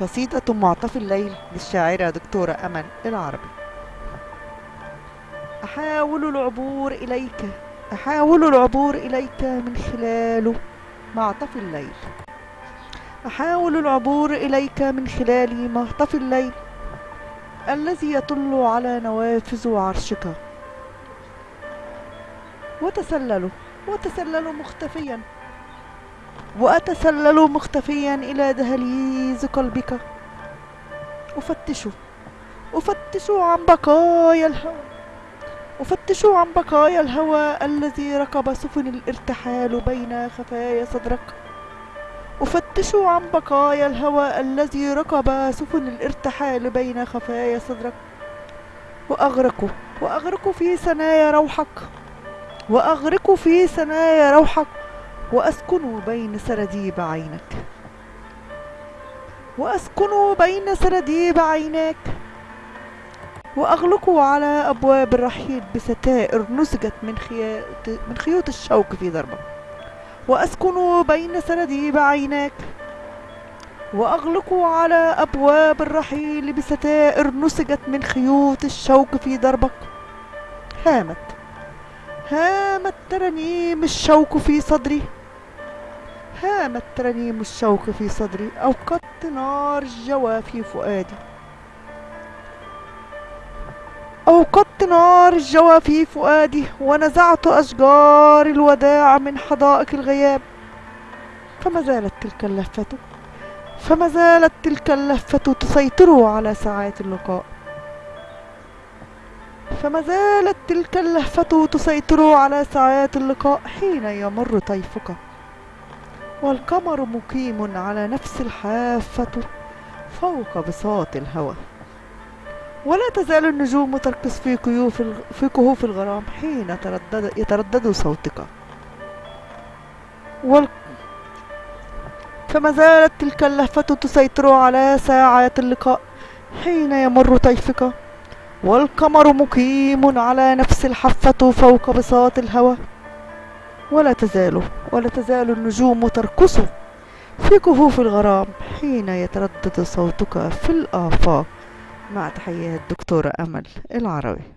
قصيدة معطف الليل للشاعرة دكتورة أمل العربي. أحاول العبور إليك أحاول العبور إليك من خلال معطف الليل. أحاول العبور إليك من خلال معطف الليل الذي يطل على نوافذ عرشك. وتسلل وتسلل مختفيا وأتسلل مختفيا إلى دهليز قلبك. أفتش أفتش عن بقايا الهوى أفتش عن بقايا الهوى الذي ركب سفن الارتحال بين خفايا صدرك. أفتش عن بقايا الهوى الذي ركب سفن الارتحال بين خفايا صدرك. وأغرق وأغرق في ثنايا روحك وأغرق في ثنايا روحك. وأسكن بين سراديب عينك. وأسكن بين سراديب عيناك وأغلق على أبواب الرحيل بستائر نسجت من من خيوط الشوك في ضربة. وأسكن بين سراديب عيناك وأغلق على أبواب الرحيل بستائر نسجت من خيوط الشوك في دربك هامت. هامت. ترنيم الشوك في صدري. هامت ترنيم الشوك في صدري. أوقدت نار الجوى في فؤادي. أوقدت نار الجوى في فؤادي ونزعت أشجار الوداع من حدائق الغياب. فما زالت تلك اللفة فما زالت تلك اللفة تسيطر على ساعات اللقاء. فما زالت تلك اللهفة تسيطر على ساعات اللقاء حين يمر طيفك. والقمر مقيم على نفس الحافة فوق بساط الهوى. ولا تزال النجوم ترقص في كيوف في كهوف الغرام حين تردد يتردد صوتك. وال... فما زالت تلك اللهفة تسيطر على ساعات اللقاء حين يمر طيفك. والقمر مقيم على نفس الحفة فوق بساط الهوى. ولا تزال ولا تزال النجوم ترقص في كهوف الغرام حين يتردد صوتك في الآفاق. مع تحيات دكتورة أمل العربي